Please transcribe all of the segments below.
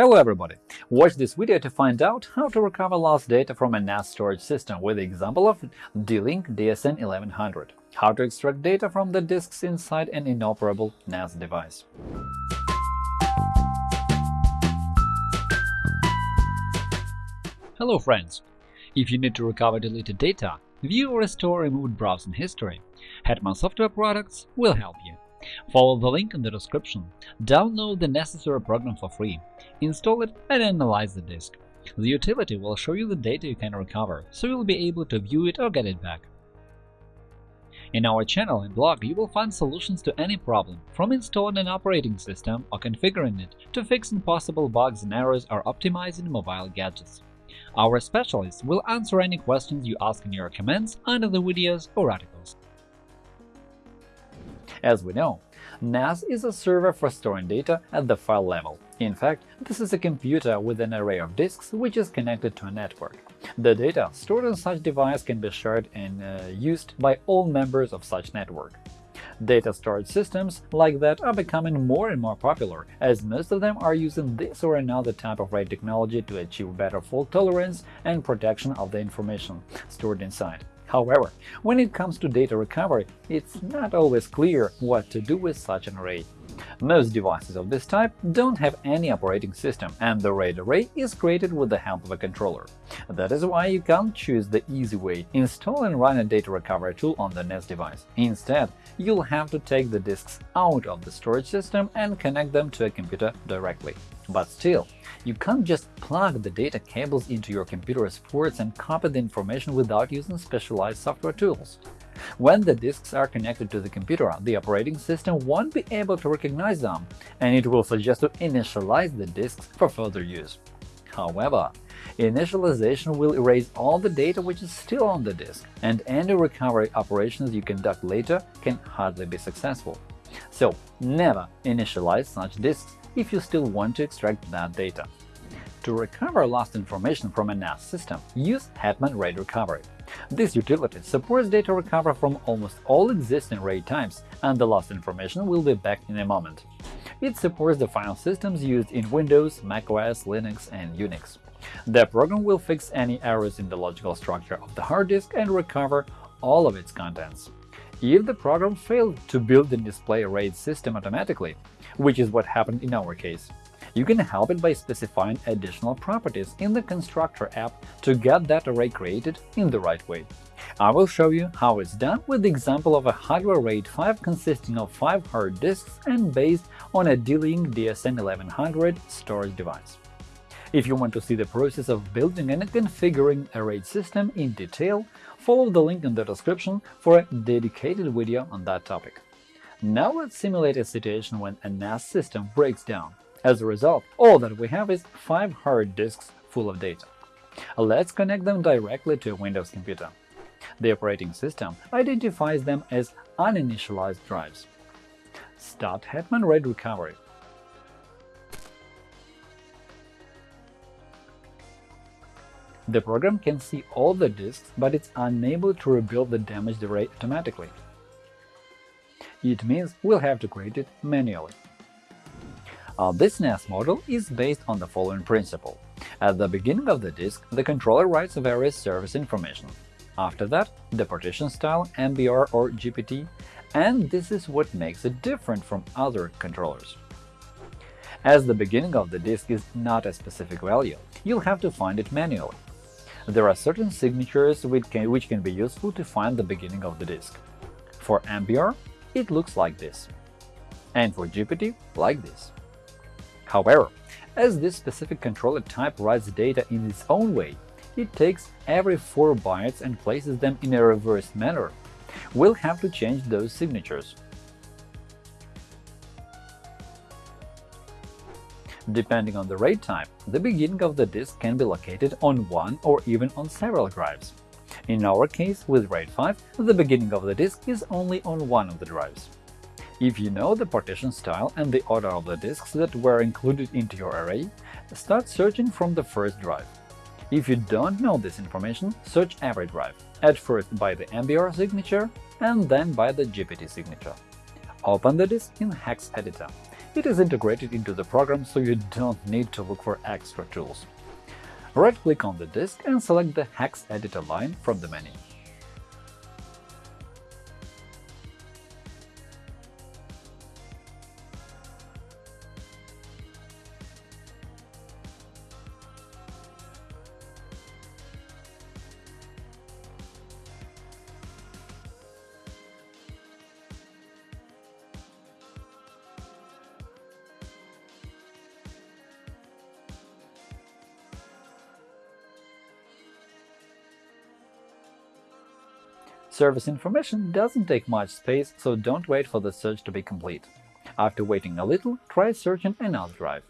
Hello everybody! Watch this video to find out how to recover lost data from a NAS storage system with the example of D-Link DSN1100, how to extract data from the disks inside an inoperable NAS device. Hello friends! If you need to recover deleted data, view or restore removed browsing history, Hetman Software Products will help you. Follow the link in the description, download the necessary program for free, install it and analyze the disk. The utility will show you the data you can recover, so you'll be able to view it or get it back. In our channel and blog you will find solutions to any problem, from installing an operating system or configuring it to fixing possible bugs and errors or optimizing mobile gadgets. Our specialists will answer any questions you ask in your comments under the videos or articles. As we know, NAS is a server for storing data at the file level. In fact, this is a computer with an array of disks which is connected to a network. The data stored on such device can be shared and uh, used by all members of such network. Data storage systems like that are becoming more and more popular, as most of them are using this or another type of RAID technology to achieve better fault tolerance and protection of the information stored inside. However, when it comes to data recovery, it's not always clear what to do with such an array. Most devices of this type don't have any operating system, and the RAID array is created with the help of a controller. That is why you can't choose the easy way – install and run a data recovery tool on the NAS device. Instead, you'll have to take the disks out of the storage system and connect them to a computer directly. But still, you can't just plug the data cables into your computer's ports and copy the information without using specialized software tools. When the disks are connected to the computer, the operating system won't be able to recognize them, and it will suggest to initialize the disks for further use. However, initialization will erase all the data which is still on the disk, and any recovery operations you conduct later can hardly be successful. So never initialize such disks if you still want to extract that data. To recover lost information from a NAS system, use Hetman RAID Recovery. This utility supports data recovery from almost all existing RAID types, and the lost information will be back in a moment. It supports the file systems used in Windows, macOS, Linux, and Unix. The program will fix any errors in the logical structure of the hard disk and recover all of its contents. If the program failed to build and display a RAID system automatically, which is what happened in our case, you can help it by specifying additional properties in the Constructor app to get that array created in the right way. I will show you how it's done with the example of a hardware RAID 5 consisting of 5 hard disks and based on a D-Link DSN1100 storage device. If you want to see the process of building and configuring a RAID system in detail, follow the link in the description for a dedicated video on that topic. Now let's simulate a situation when a NAS system breaks down. As a result, all that we have is 5 hard disks full of data. Let's connect them directly to a Windows computer. The operating system identifies them as uninitialized drives. Start Hetman RAID Recovery The program can see all the disks, but it's unable to rebuild the damaged array automatically. It means we'll have to create it manually. Uh, this NAS model is based on the following principle. At the beginning of the disk, the controller writes various service information. After that, the partition style, MBR or GPT, and this is what makes it different from other controllers. As the beginning of the disk is not a specific value, you'll have to find it manually. There are certain signatures which can, be useful to find the beginning of the disk. For MBR, it looks like this, and for GPT, like this. However, as this specific controller type writes data in its own way, it takes every 4 bytes and places them in a reversed manner. We'll have to change those signatures. Depending on the RAID type, the beginning of the disk can be located on one or even on several drives. In our case, with RAID 5, the beginning of the disk is only on one of the drives. If you know the partition style and the order of the disks that were included into your array, start searching from the first drive. If you don't know this information, search every drive, at first by the MBR signature and then by the GPT signature. Open the disk in Hex Editor it is integrated into the program so you don't need to look for extra tools. Right-click on the disk and select the Hex Editor line from the menu. Service information doesn't take much space, so don't wait for the search to be complete. After waiting a little, try searching another drive.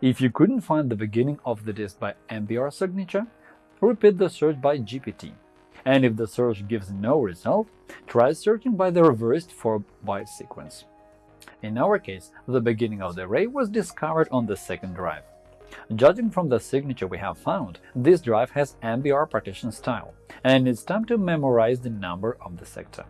If you couldn't find the beginning of the disk by MBR signature, repeat the search by GPT. And if the search gives no result, try searching by the reversed 4-byte sequence. In our case, the beginning of the array was discovered on the second drive. Judging from the signature we have found, this drive has MBR partition style, and it's time to memorize the number of the sector.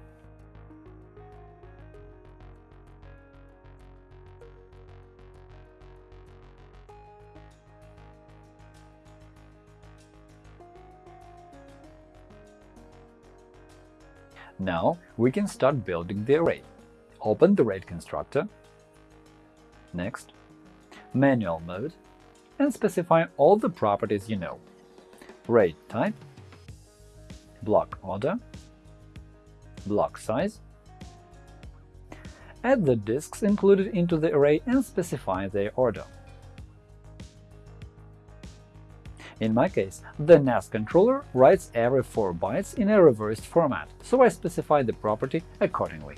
Now we can start building the array. Open the RAID constructor, next, Manual mode, and specify all the properties you know. RAID type, block order, block size, add the disks included into the array and specify their order. In my case, the NAS controller writes every 4 bytes in a reversed format, so I specify the property accordingly.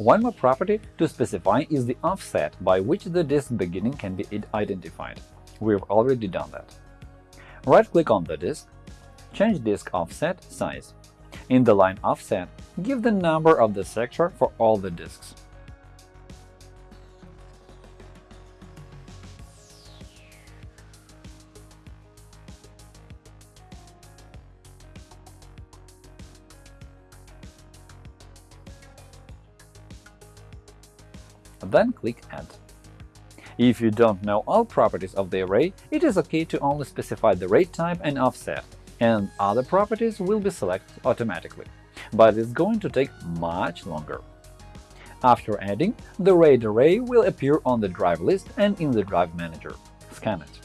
One more property to specify is the offset by which the disk beginning can be identified. We've already done that. Right-click on the disk, change disk offset size. In the line offset, give the number of the sector for all the disks. Then click Add. If you don't know all properties of the array, it is OK to only specify the RAID type and offset, and other properties will be selected automatically, but it's going to take much longer. After adding, the RAID array will appear on the drive list and in the Drive Manager. Scan it.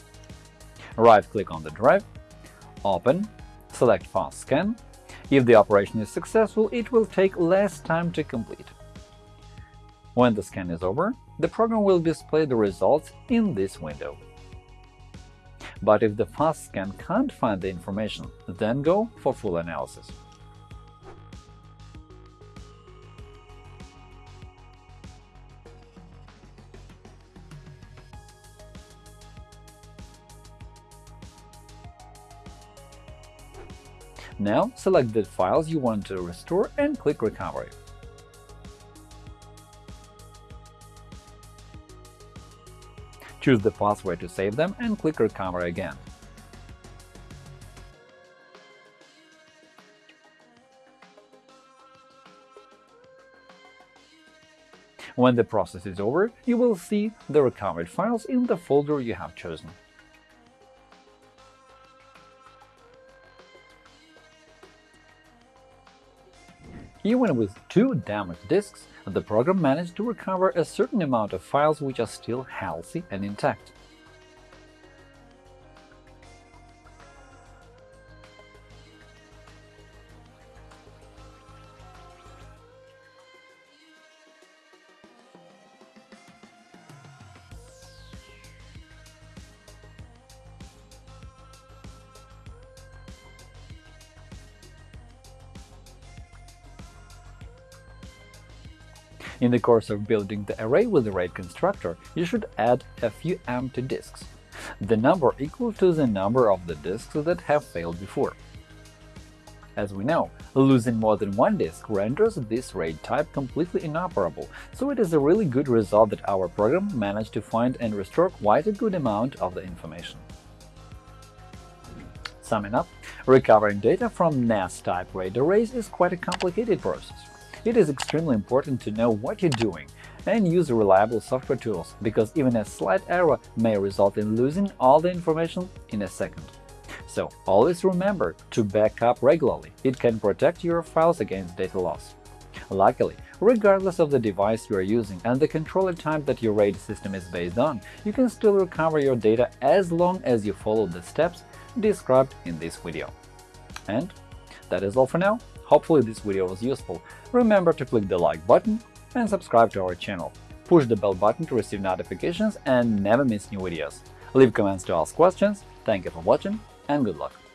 Right-click on the drive, open, select Fast Scan. If the operation is successful, it will take less time to complete. When the scan is over, the program will display the results in this window. But if the fast scan can't find the information, then go for full analysis. Now select the files you want to restore and click Recovery. Choose the password to save them and click Recover again. When the process is over, you will see the recovered files in the folder you have chosen. Even with two damaged disks, the program managed to recover a certain amount of files which are still healthy and intact. In the course of building the array with the RAID constructor, you should add a few empty disks, the number equal to the number of the disks that have failed before. As we know, losing more than one disk renders this RAID type completely inoperable, so it is a really good result that our program managed to find and restore quite a good amount of the information. Summing up, recovering data from NAS-type RAID arrays is quite a complicated process. It is extremely important to know what you're doing and use reliable software tools, because even a slight error may result in losing all the information in a second. So always remember to back up regularly. It can protect your files against data loss. Luckily, regardless of the device you are using and the controller type that your RAID system is based on, you can still recover your data as long as you follow the steps described in this video. And that is all for now. Hopefully this video was useful. Remember to click the like button and subscribe to our channel. Push the bell button to receive notifications and never miss new videos. Leave comments to ask questions. Thank you for watching and good luck!